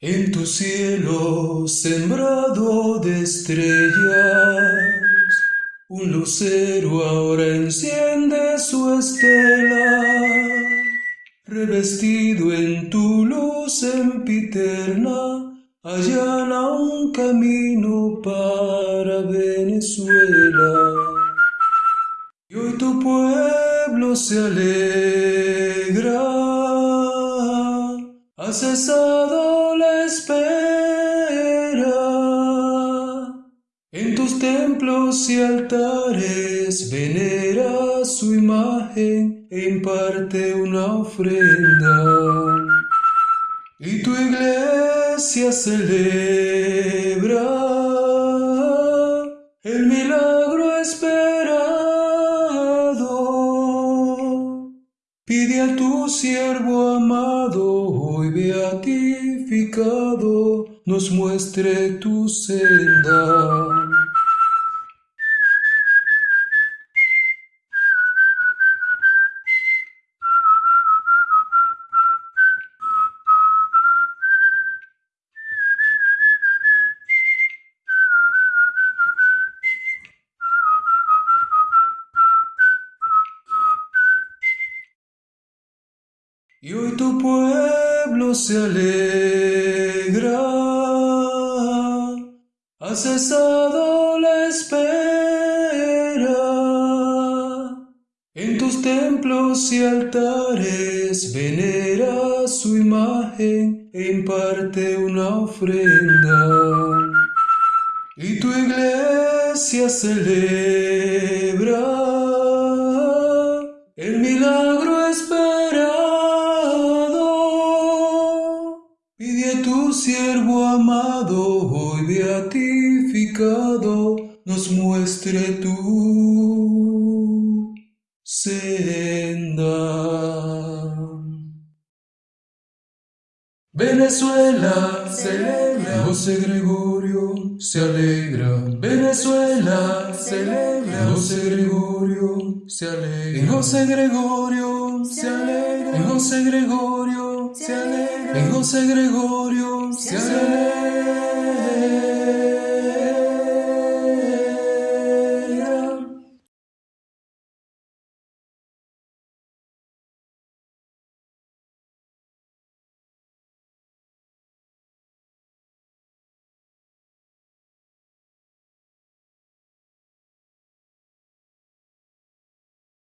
En tu cielo sembrado de estrellas, un lucero ahora enciende su estela, revestido en tu luz sempiterna, allana un camino para Venezuela. Y hoy tu pueblo se alegra, ha cesado la espera. En tus templos y altares venera su imagen e imparte una ofrenda. Y tu iglesia celebra el milagro Pide a tu siervo amado, hoy beatificado, nos muestre tu senda. Y hoy tu pueblo se alegra, ha cesado la espera. En tus templos y altares venera su imagen e imparte una ofrenda. Y tu iglesia celebra el milagro Pide a tu siervo amado, hoy beatificado, nos muestre tu senda. Venezuela celebra, José Gregorio se alegra. Venezuela celebra, José Gregorio se alegra. José Gregorio se alegra. José Gregorio se alegra. En José Gregorio se alegra.